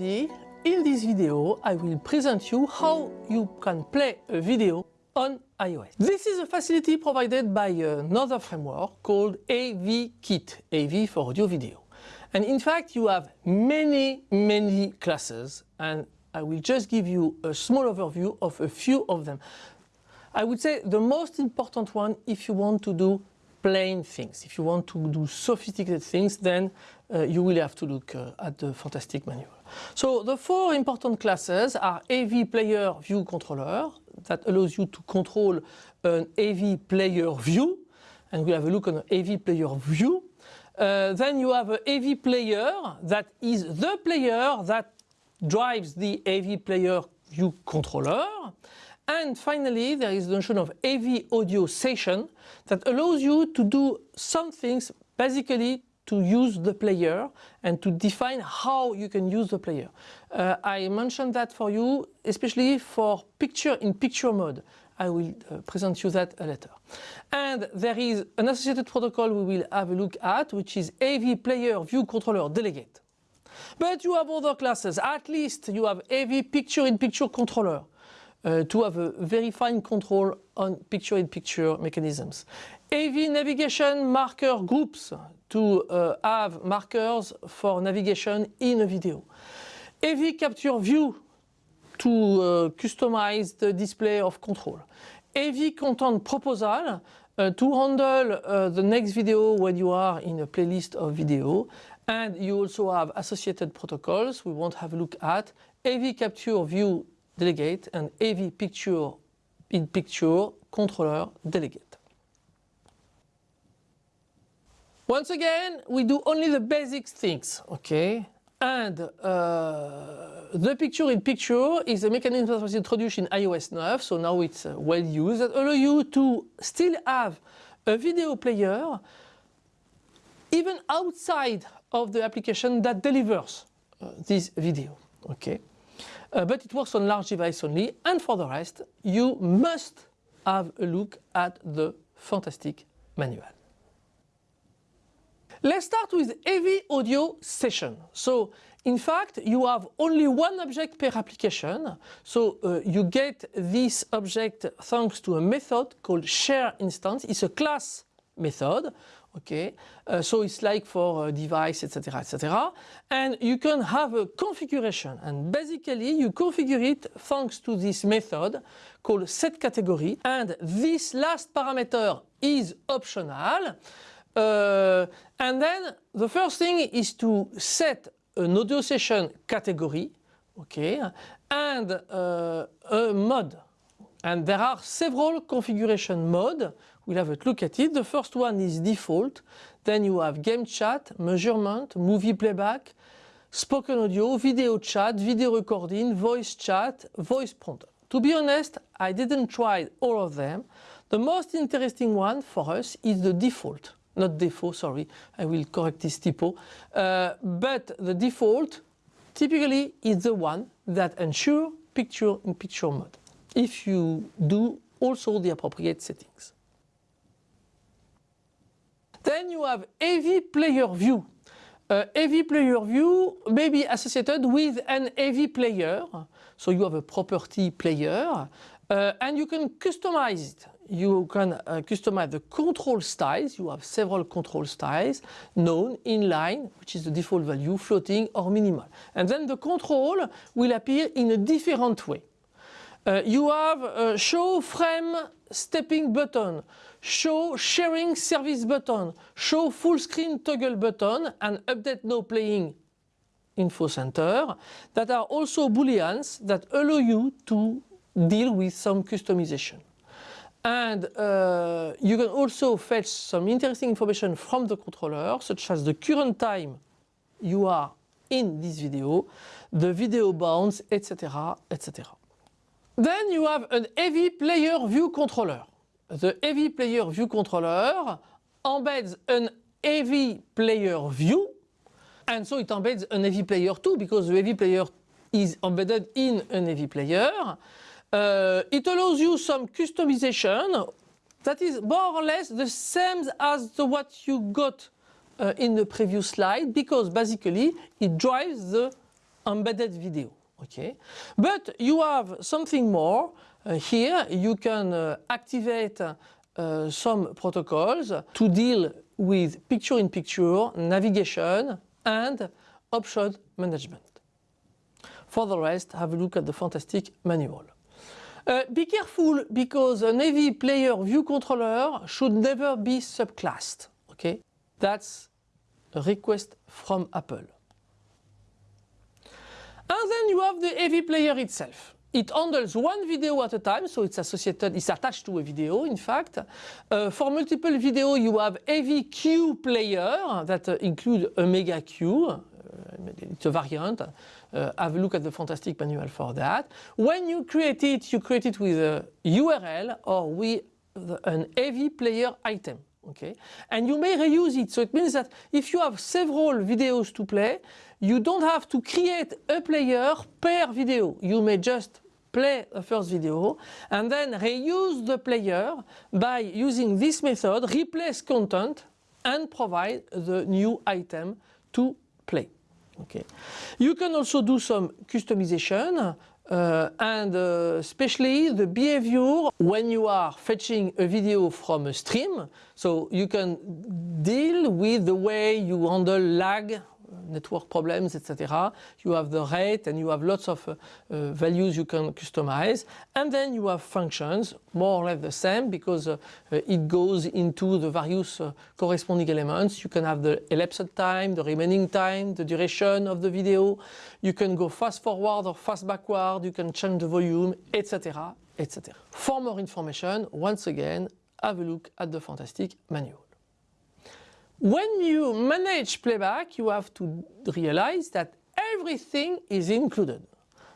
everybody, in this video I will present you how you can play a video on iOS. This is a facility provided by uh, another framework called AVKit, AV for audio video. And in fact you have many, many classes and I will just give you a small overview of a few of them. I would say the most important one if you want to do plain things. If you want to do sophisticated things, then uh, you will have to look uh, at the fantastic manual. So the four important classes are AV Player View Controller that allows you to control an AV Player View and we'll have a look on AV Player View. Uh, then you have an AV Player that is the player that drives the AV Player View Controller. And finally, there is the notion of AV audio session that allows you to do some things basically to use the player and to define how you can use the player. Uh, I mentioned that for you, especially for picture-in-picture -picture mode. I will uh, present you that later. And there is an associated protocol we will have a look at, which is AV Player View Controller Delegate. But you have other classes, at least you have AV Picture-in-Picture -picture Controller uh, to have a very fine control on picture-in-picture -picture mechanisms. AV navigation marker groups to uh, have markers for navigation in a video. AV capture view to uh, customize the display of control. AV content proposal uh, to handle uh, the next video when you are in a playlist of video. And you also have associated protocols we won't have a look at. AV capture view delegate and AV picture in picture controller delegate. Once again, we do only the basic things, okay? And uh, the picture in picture is a mechanism that was introduced in iOS 9, so now it's uh, well used, that allow you to still have a video player even outside of the application that delivers uh, this video, okay? Uh, but it works on large device only and for the rest you must have a look at the fantastic manual. Let's start with AV audio session. So in fact you have only one object per application so uh, you get this object thanks to a method called share instance. It's a class method okay? Uh, so it's like for a device etc etc and you can have a configuration. And basically you configure it thanks to this method called set category. And this last parameter is optional. Uh, and then the first thing is to set an audio session category. Okay? And uh, a mode. And there are several configuration modes we'll have a look at it. The first one is default, then you have game chat, measurement, movie playback, spoken audio, video chat, video recording, voice chat, voice prompt. To be honest, I didn't try all of them. The most interesting one for us is the default, not default, sorry, I will correct this typo. Uh, but the default typically is the one that ensure picture-in-picture -picture mode if you do also the appropriate settings. Then you have AV player view. Uh, player view may be associated with an AV player. So you have a property player uh, and you can customize it. You can uh, customize the control styles. You have several control styles known inline, which is the default value, floating or minimal. And then the control will appear in a different way. Uh, you have a show frame stepping button, show sharing service button, show full screen toggle button and update now playing info center that are also booleans that allow you to deal with some customization. And uh, you can also fetch some interesting information from the controller such as the current time you are in this video, the video bounds, etc. etc. Then you have an AV player view controller. The AV player view controller embeds an AV player view and so it embeds an AV player too because the AV player is embedded in an AV player. Uh, it allows you some customization that is more or less the same as the what you got uh, in the previous slide because basically it drives the embedded video. Okay, but you have something more. Uh, here you can uh, activate uh, some protocols to deal with picture-in-picture -picture, navigation and option management. For the rest, have a look at the fantastic manual. Uh, be careful because a AV player view controller should never be subclassed. Okay, that's a request from Apple. And then you have the AV player itself. It handles one video at a time, so it's associated, it's attached to a video, in fact. Uh, for multiple video, you have AV queue player that uh, include a mega queue. Uh, it's a variant. Uh, have a look at the fantastic manual for that. When you create it, you create it with a URL or with an AV player item. Okay, and you may reuse it. So it means that if you have several videos to play, you don't have to create a player per video. You may just play the first video and then reuse the player by using this method, replace content and provide the new item to play. Okay. You can also do some customization uh, and uh, especially the behavior when you are fetching a video from a stream. So you can deal with the way you handle lag network problems, etc. You have the rate and you have lots of uh, uh, values you can customize. And then you have functions, more or less the same because uh, uh it goes into the various uh, corresponding elements. You can have the elapsed time, the remaining time, the duration of the video. You can go fast forward or fast backward. You can change the volume, etc. etc. For more information, once again, have a look at the fantastic manual. When you manage playback, you have to realize that everything is included.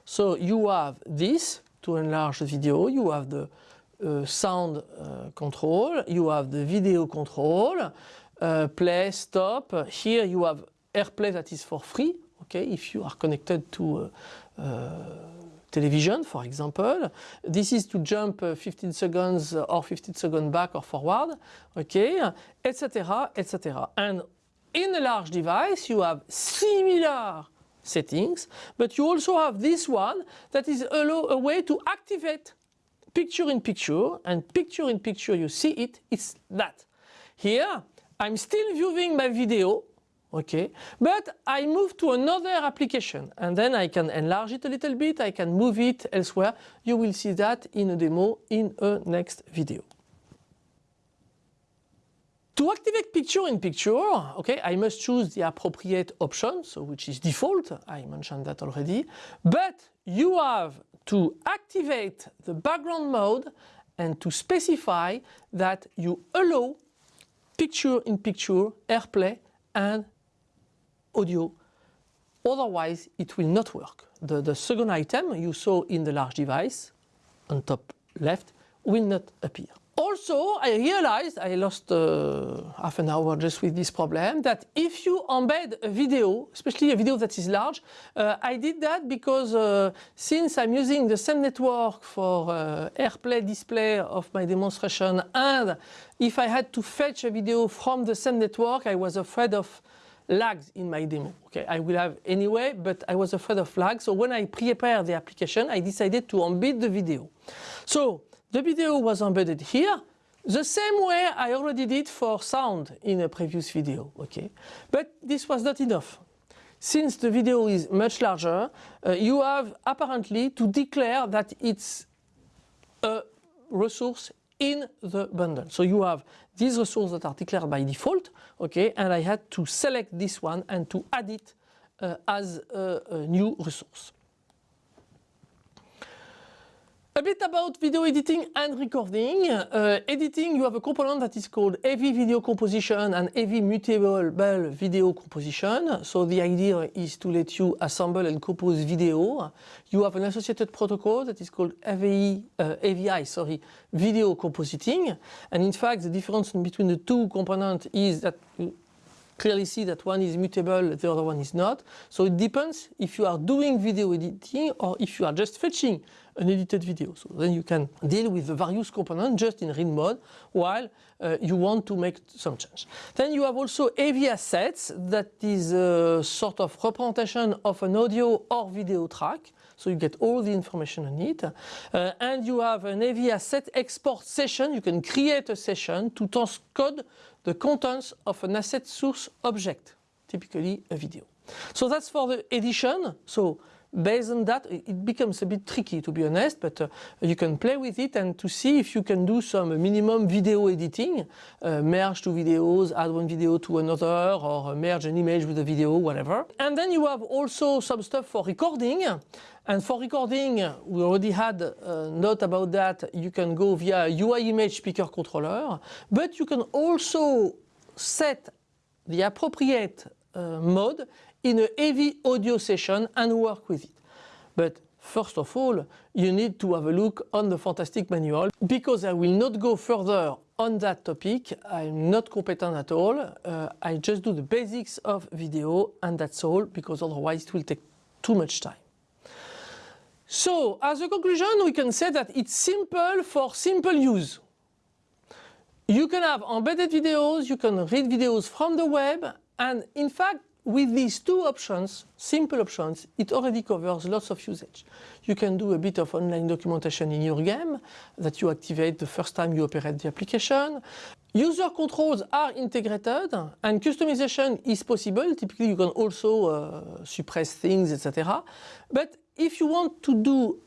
So you have this to enlarge the video, you have the uh, sound uh, control, you have the video control, uh, play, stop. Here you have AirPlay that is for free, okay, if you are connected to uh, uh, television, for example. This is to jump uh, 15 seconds or 15 seconds back or forward, okay, etc., etc. And in a large device, you have similar settings, but you also have this one that is a way to activate picture in picture, and picture in picture, you see it, it's that. Here, I'm still viewing my video, okay but I move to another application and then I can enlarge it a little bit I can move it elsewhere. You will see that in a demo in a next video. To activate picture in picture, okay, I must choose the appropriate option, so which is default, I mentioned that already, but you have to activate the background mode and to specify that you allow picture in picture airplay and audio. Otherwise, it will not work. The, the second item you saw in the large device on top left will not appear. Also, I realized, I lost uh, half an hour just with this problem, that if you embed a video, especially a video that is large, uh, I did that because uh, since I'm using the same network for uh, AirPlay display of my demonstration and if I had to fetch a video from the same network, I was afraid of lags in my demo. Okay, I will have anyway, but I was afraid of lag. So when I prepared the application, I decided to embed the video. So the video was embedded here, the same way I already did for sound in a previous video. Okay, but this was not enough. Since the video is much larger, uh, you have apparently to declare that it's a resource in the bundle. So you have these resources that are declared by default, okay, and I had to select this one and to add it uh, as a, a new resource. A bit about video editing and recording. Uh, editing, you have a component that is called AV Video Composition and AV Mutable Video Composition. So the idea is to let you assemble and compose video. You have an associated protocol that is called AVI, uh, AVI sorry, Video Compositing. And in fact, the difference between the two components is that you clearly see that one is mutable, the other one is not. So it depends if you are doing video editing or if you are just fetching an edited video. So then you can deal with the various components just in read mode while uh, you want to make some change. Then you have also AV assets that is a sort of representation of an audio or video track. So you get all the information on it. Uh, and you have an AV asset export session. You can create a session to transcode the contents of an asset source object, typically a video. So that's for the edition. So based on that, it becomes a bit tricky to be honest, but uh, you can play with it and to see if you can do some minimum video editing, uh, merge two videos, add one video to another, or merge an image with a video, whatever. And then you have also some stuff for recording. And for recording, we already had a note about that. You can go via UI image picker controller, but you can also set the appropriate uh, mode in a AV audio session and work with it. But first of all, you need to have a look on the Fantastic Manual because I will not go further on that topic. I'm not competent at all. Uh, I just do the basics of video and that's all because otherwise it will take too much time. So as a conclusion, we can say that it's simple for simple use. You can have embedded videos, you can read videos from the web and in fact with these two options, simple options, it already covers lots of usage. You can do a bit of online documentation in your game that you activate the first time you operate the application. User controls are integrated and customization is possible. Typically you can also uh, suppress things, etc. But if you want to do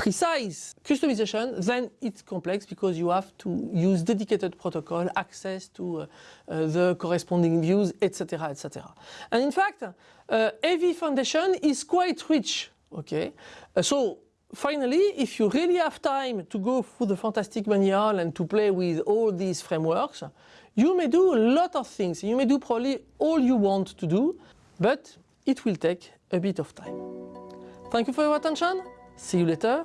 precise customization, then it's complex because you have to use dedicated protocol, access to uh, uh, the corresponding views, etc., etc. And in fact, uh, AV Foundation is quite rich. Okay, uh, so finally, if you really have time to go through the fantastic manual and to play with all these frameworks, you may do a lot of things. You may do probably all you want to do, but it will take a bit of time. Thank you for your attention. See you later.